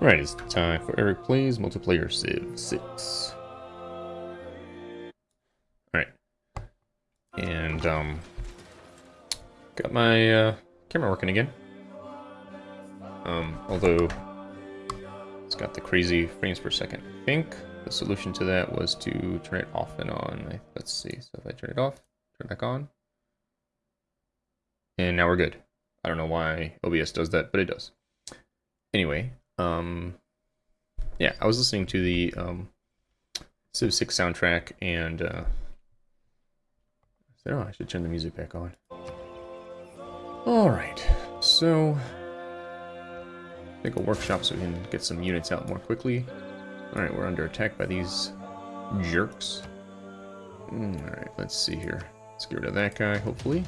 Alright, it's time for Eric Plays Multiplayer Civ 6. Alright. And, um... Got my, uh, camera working again. Um, although... It's got the crazy frames per second. I think the solution to that was to turn it off and on. Let's see, so if I turn it off, turn it back on. And now we're good. I don't know why OBS does that, but it does. Anyway, um, yeah, I was listening to the um, Civ 6 soundtrack and uh, I said, oh, I should turn the music back on. Alright, so make a workshop so we can get some units out more quickly. Alright, we're under attack by these jerks. Alright, let's see here. Let's get rid of that guy, hopefully.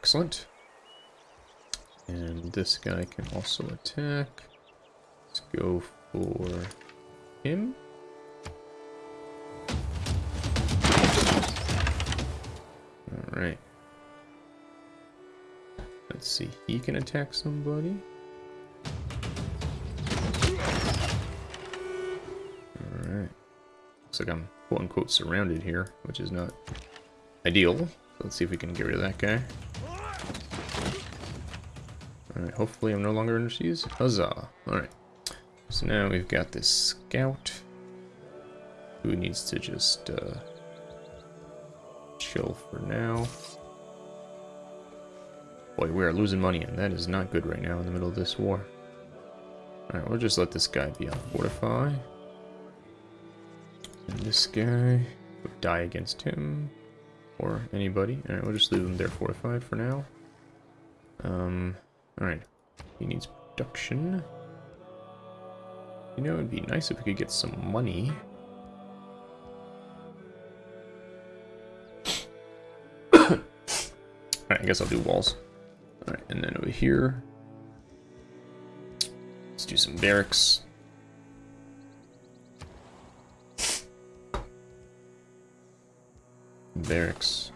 Excellent. And this guy can also attack. Let's go for him. Alright. Let's see, he can attack somebody. Alright. Looks like I'm quote-unquote surrounded here, which is not ideal. Let's see if we can get rid of that guy. Alright, hopefully I'm no longer under siege. Huzzah. Alright. So now we've got this scout who needs to just uh, chill for now. Boy, we are losing money, and that is not good right now in the middle of this war. Alright, we'll just let this guy be on Fortify. And this guy would die against him, or anybody. Alright, we'll just leave him there fortified for now. Um, Alright. He needs production. You know, it'd be nice if we could get some money. Alright, I guess I'll do walls. Alright, and then over here... Let's do some barracks. Barracks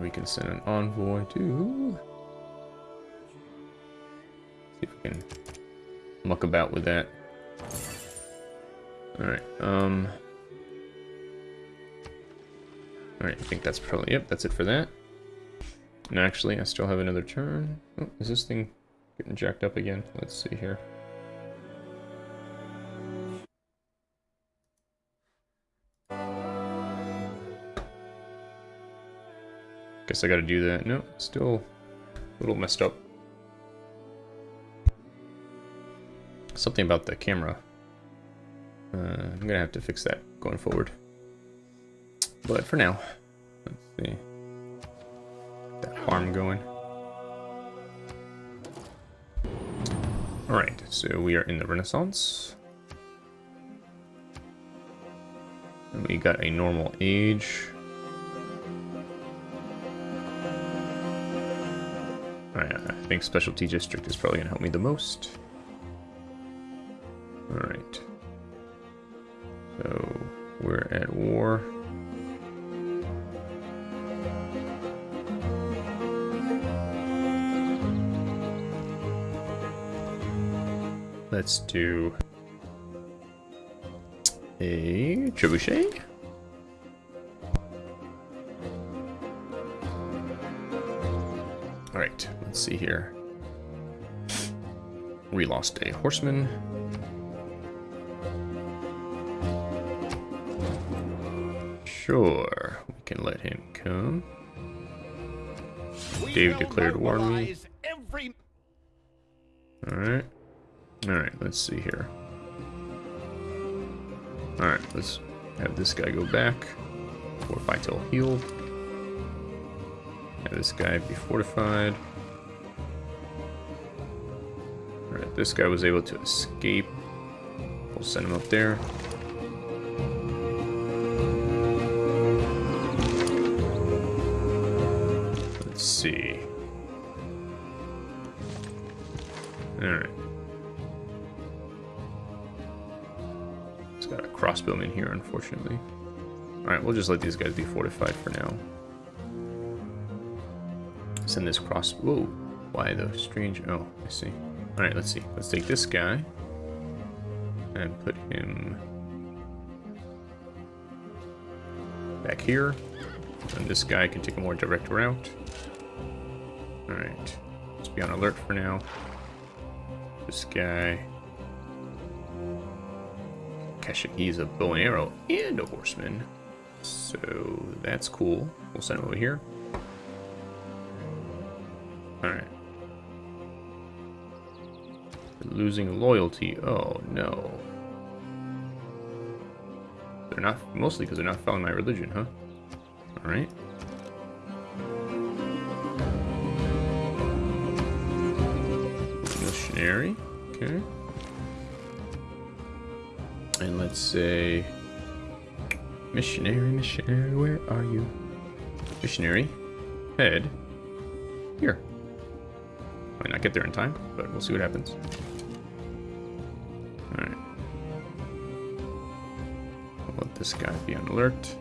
we can send an envoy to. See if we can muck about with that. Alright, um... Alright, I think that's probably, yep, that's it for that. And actually, I still have another turn. Oh, is this thing getting jacked up again? Let's see here. Guess I gotta do that. No, still a little messed up. Something about the camera. Uh, I'm gonna have to fix that going forward. But for now, let's see. That farm going. Alright, so we are in the Renaissance. And we got a normal age. Think Specialty District is probably going to help me the most. Alright. So, we're at war. Let's do a trebuchet. Alright, let's see here. We lost a horseman. Sure, we can let him come. Dave declared war on me. Alright. Alright, let's see here. Alright, let's have this guy go back. Fortify till healed. Have this guy be fortified. This guy was able to escape. We'll send him up there. Let's see. Alright. It's got a crossbowman here, unfortunately. Alright, we'll just let these guys be fortified for now. send this cross. Whoa. Why the strange? Oh, I see. All right, let's see. Let's take this guy and put him back here. And this guy can take a more direct route. Alright. Let's be on alert for now. This guy. Keshig, he's a bow and arrow and a horseman. So that's cool. We'll send him over here. Alright. Losing loyalty. Oh no. They're not, mostly because they're not following my religion, huh? Alright. Missionary, okay. And let's say, missionary, missionary, where are you? Missionary, head, here. Might not get there in time, but we'll see what happens. This guy be on alert.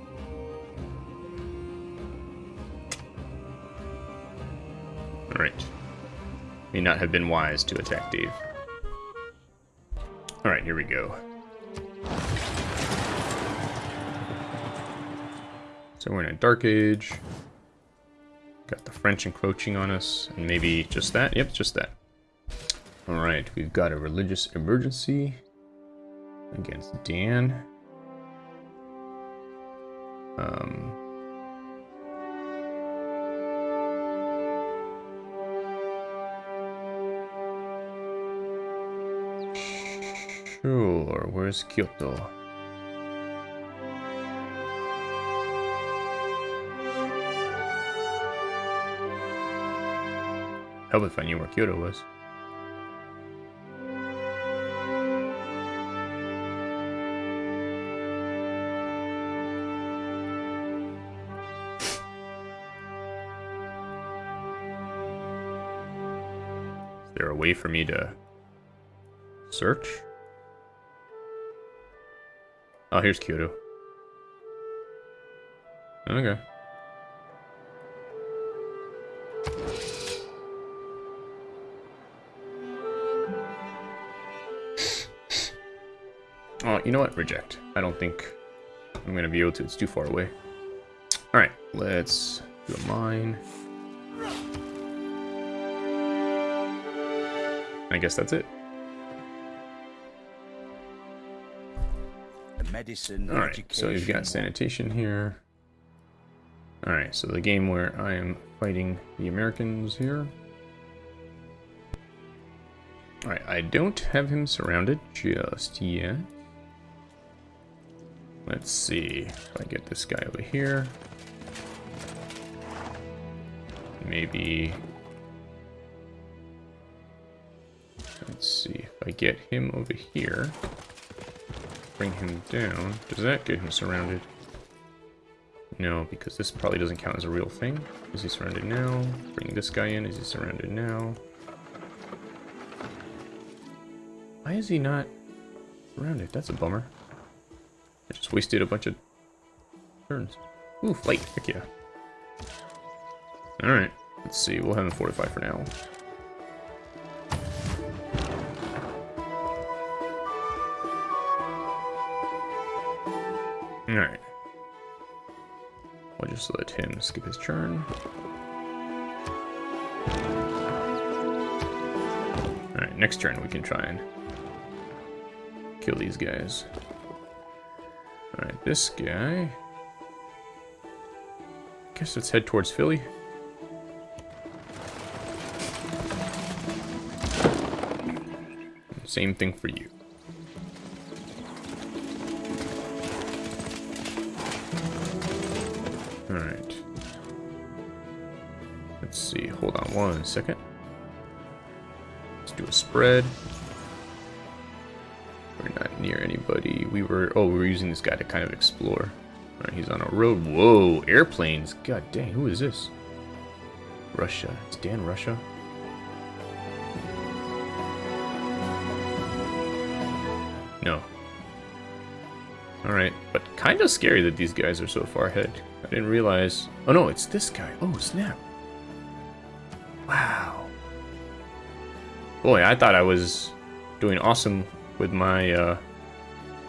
Alright. May not have been wise to attack Dave. Alright, here we go. So we're in a Dark Age. Got the French encroaching on us, and maybe just that? Yep, just that. Alright, we've got a religious emergency against Dan. Um, sure, where's Kyoto? Help if I knew where Kyoto was. There a way for me to search? Oh, here's Kyoto. Okay. Oh, you know what? Reject. I don't think I'm going to be able to. It's too far away. Alright, let's do a mine. I guess that's it. medicine, Alright, so you've got sanitation here. Alright, so the game where I am fighting the Americans here. Alright, I don't have him surrounded just yet. Let's see if I get this guy over here. Maybe... Let's see if I get him over here. Bring him down. Does that get him surrounded? No, because this probably doesn't count as a real thing. Is he surrounded now? Bring this guy in. Is he surrounded now? Why is he not surrounded? That's a bummer. I just wasted a bunch of turns. Ooh, flight. Heck yeah. Alright. Let's see. We'll have him fortify for now. Alright. We'll just let him skip his turn. Alright, next turn we can try and kill these guys. Alright, this guy... Guess let's head towards Philly. Same thing for you. Hold on one second. Let's do a spread. We're not near anybody. We were, oh, we were using this guy to kind of explore. Alright, he's on a road. Whoa, airplanes. God dang, who is this? Russia. It's Dan Russia? No. Alright, but kind of scary that these guys are so far ahead. I didn't realize... Oh no, it's this guy. Oh, snap. Wow. Boy, I thought I was doing awesome with my uh,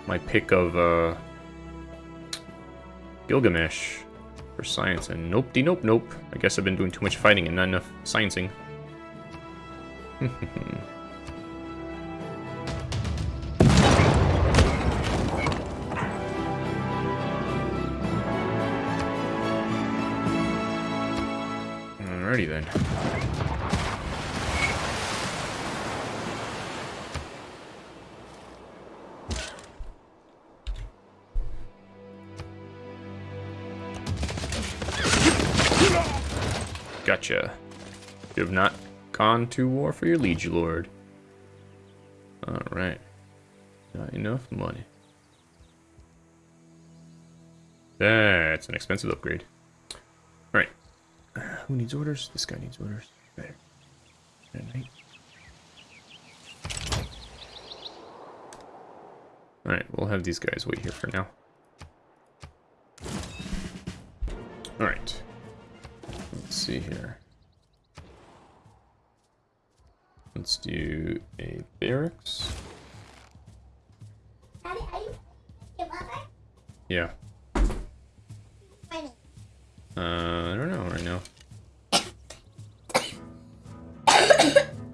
my pick of uh, Gilgamesh for science, and nope, de nope, nope. I guess I've been doing too much fighting and not enough sciencing. Alrighty then. Gotcha. You have not gone to war for your liege lord. Alright. Not enough money. That's an expensive upgrade. Alright. Who needs orders? This guy needs orders. Better. Alright, we'll have these guys wait here for now. Alright. Let's see here. Let's do a barracks. Yeah. Uh, I don't know right now.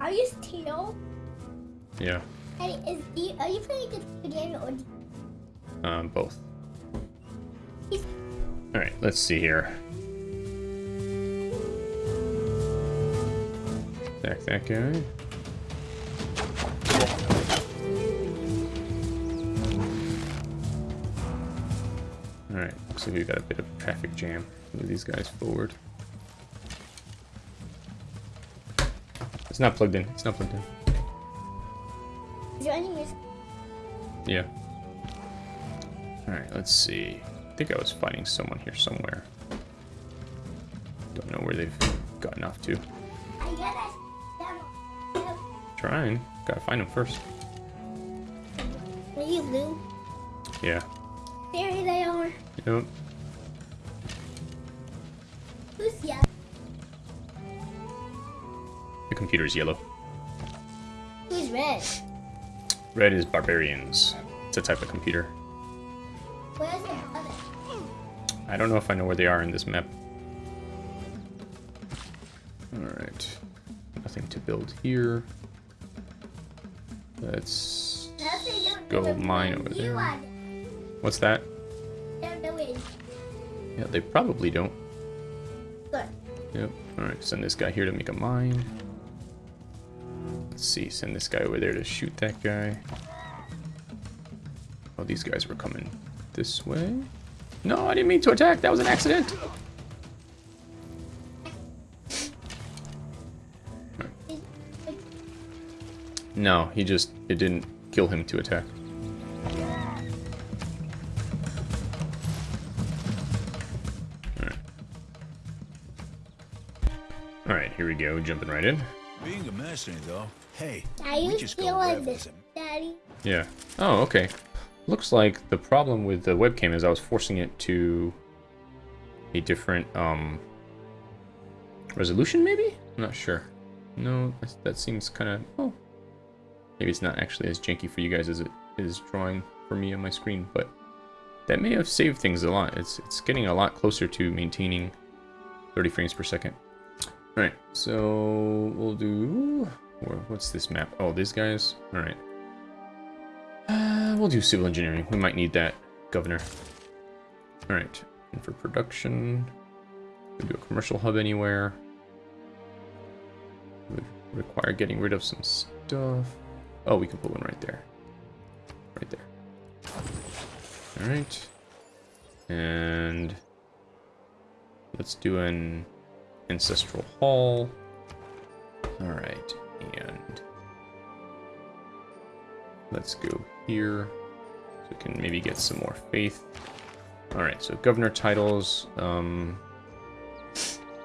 Are you still? Yeah. Hey, is the, are you playing against Daniel or Um, both. Alright, let's see here. Attack that guy. Looks like we've got a bit of a traffic jam. Move these guys forward. It's not plugged in. It's not plugged in. is there any music? Yeah. Alright, let's see. I think I was fighting someone here somewhere. Don't know where they've gotten off to. I got it. Trying. Gotta find them first. Are you Lou? Yeah. There they are. Yep. Who's? The computer's yellow. Who's red? Red is barbarians. It's a type of computer. Where's the brother? I don't know if I know where they are in this map. Alright. Nothing to build here. Let's go mine over there. What's that? Don't do it. Yeah, they probably don't. Good. Yep. Alright, send this guy here to make a mine. Let's see, send this guy over there to shoot that guy. Oh, these guys were coming this way. No, I didn't mean to attack. That was an accident. No, he just, it didn't kill him to attack. Go, jumping right in. Being a mercenary, though, hey, Are we you just go feeling wherever this, Daddy? Yeah. Oh, okay. Looks like the problem with the webcam is I was forcing it to a different um resolution, maybe? I'm not sure. No, that's- that seems kind of... Oh. Maybe it's not actually as janky for you guys as it is drawing for me on my screen, but that may have saved things a lot. It's, it's getting a lot closer to maintaining 30 frames per second. Alright, so we'll do... What's this map? Oh, these guys? Alright. Uh, we'll do civil engineering. We might need that, Governor. Alright, and for production, we do a commercial hub anywhere. Would require getting rid of some stuff. Oh, we can put one right there. Right there. Alright. And let's do an ancestral hall. Alright, and let's go here. So we can maybe get some more faith. Alright, so governor titles. Um,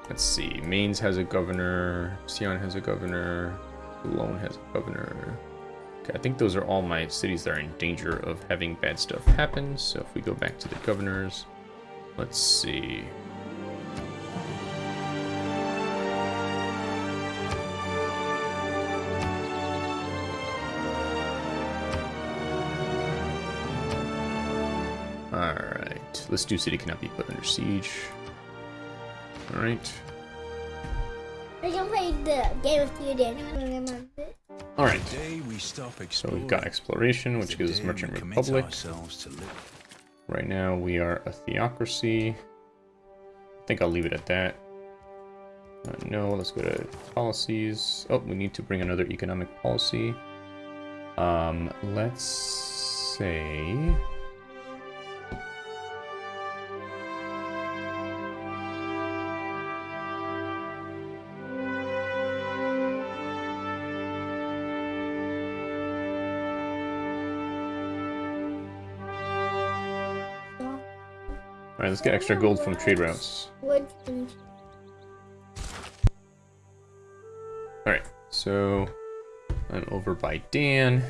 let's see. Mainz has a governor. Sion has a governor. Cologne has a governor. Okay, I think those are all my cities that are in danger of having bad stuff happen. So if we go back to the governors, let's see. Alright, let's do city cannot be put under siege. Alright. I can play the game with you, Daniel. Alright, we so we've got exploration, which gives us Merchant Republic. ourselves to live. Right now we are a theocracy. I think I'll leave it at that. Uh, no, let's go to policies. Oh, we need to bring another economic policy. Um, let's say... let's get extra gold from trade routes. Alright, so I'm over by Dan,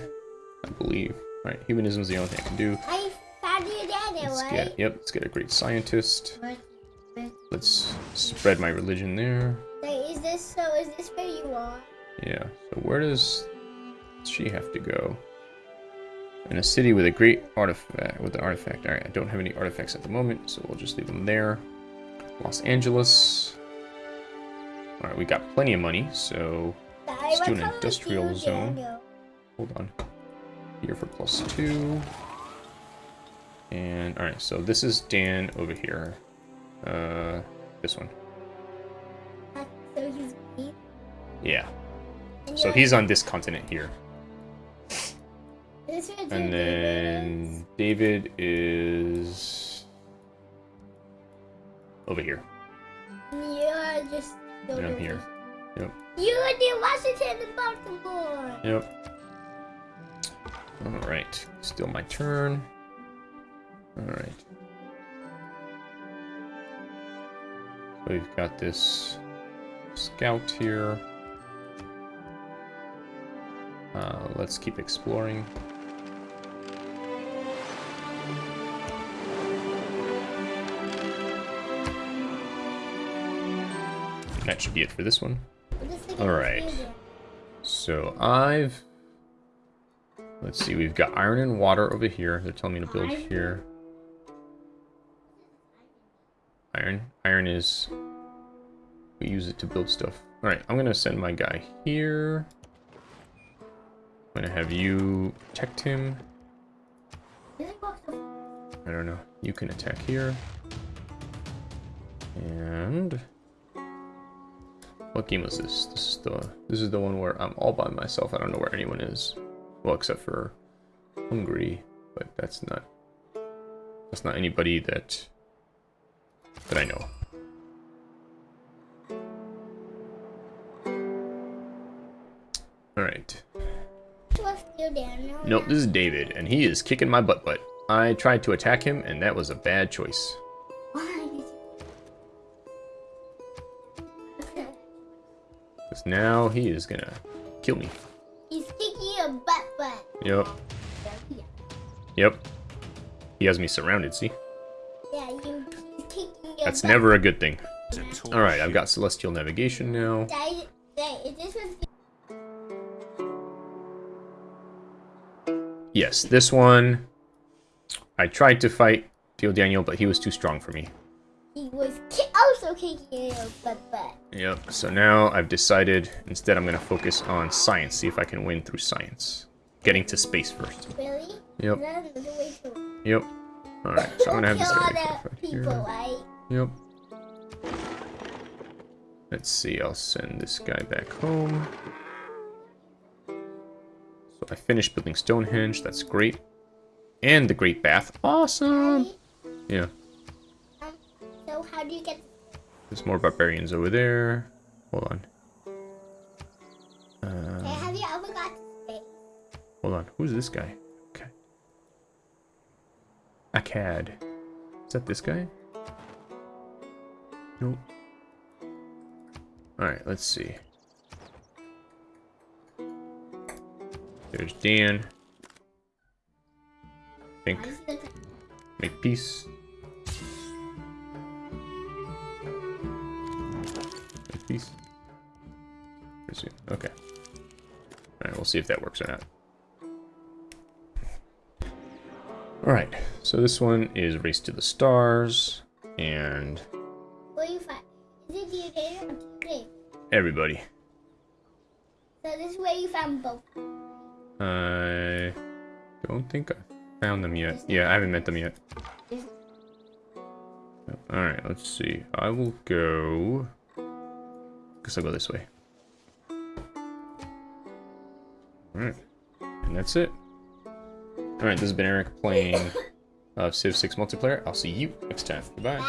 I believe. Alright, humanism is the only thing I can do. I found you, Daniel, Let's right? get, yep, let's get a great scientist. Let's spread my religion there. Wait, is this so? Is this where you are? Yeah, so where does she have to go? In a city with a great artifact, with an artifact. Alright, I don't have any artifacts at the moment, so we'll just leave them there. Los Angeles. Alright, we got plenty of money, so Let's do an will come with industrial zone. Hold on. Here for plus two. And alright, so this is Dan over here. Uh this one. Uh, So he's. Yeah. So he's on this continent here. This is where And then David is over here. You're just. And I'm here. Yep. You're in Washington and Baltimore. Yep. Alright. Still my turn. Alright. So we've got this scout here. Uh, let's keep exploring. That should be it for this one. I'm just thinking All of right. music. So I've let's see, we've got iron and water over here. They're telling me to build here. Iron. Iron is we use it to build stuff. Alright, I'm gonna send my guy here. I'm gonna have you protect him. Music box of- I don't know. You can attack here. And what game was this? This is the this is the one where I'm all by myself. I don't know where anyone is. Well, except for Hungary, but that's not that's not anybody that that I know. All right. What's you, Daniel? Nope, this is David, and he is kicking my butt butt. I tried to attack him, and that was a bad choice. Because now he is gonna kill me. He's kicking your butt butt. Yep, Yeah, yep. He has me surrounded, see? yeah you, he's kicking That's butt. never a good thing. It's a tall Alright, I've got Celestial Navigation now. Dad, Dad, this Yes, this one... I tried to fight Theo Daniel, but he was too strong for me. he was kicking your butt butt. Yep, so now I've decided instead I'm gonna focus on science, see if I can win through science. Getting to space first. Really? Yep, Is that another way to yep. Alright, so I'm gonna have this guy right the here. people, right? Yep. Let's see, I'll send this guy back home. So I finished building Stonehenge, that's great. And the Great Bath, awesome! Yeah, Um, so how do you get there's more barbarians over there. Hold on. Hey, Uh, have you ever got space? hold on, who's this guy? Okay. Akkad. Is that this guy? Nope. Alright, let's see. There's Dan. Think. Why is it- Make peace. Okay. Alright, we'll see if that works or not. Alright, so this one is Race to the Stars, and Where you find? Is it the data or the everybody. So this is where you found both. I don't think I found them yet. Yeah, I haven't met them yet. Alright, let's see. I will go... Guess I'll go this way. Alright. And that's it. Alright, this has been Eric playing uh, Civ 6 multiplayer. I'll see you next time. Goodbye.